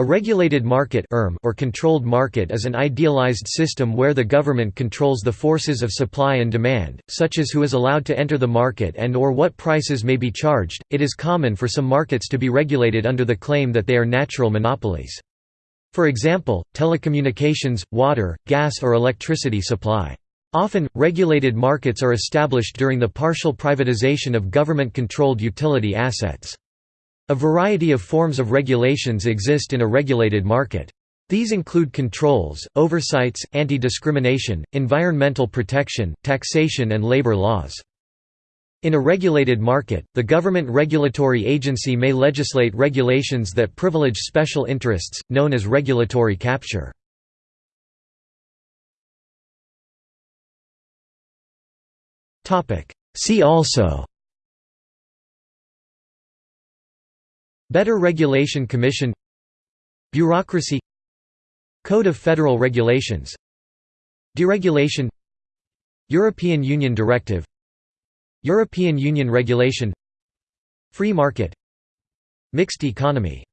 A regulated market ERM, or controlled market is an idealized system where the government controls the forces of supply and demand, such as who is allowed to enter the market and or what prices may be charged. It is common for some markets to be regulated under the claim that they are natural monopolies. For example, telecommunications, water, gas or electricity supply. Often, regulated markets are established during the partial privatization of government-controlled utility assets. A variety of forms of regulations exist in a regulated market. These include controls, oversights, anti-discrimination, environmental protection, taxation and labor laws. In a regulated market, the government regulatory agency may legislate regulations that privilege special interests, known as regulatory capture. See also Better Regulation Commission Bureaucracy Code of Federal Regulations Deregulation European Union Directive European Union Regulation Free Market Mixed Economy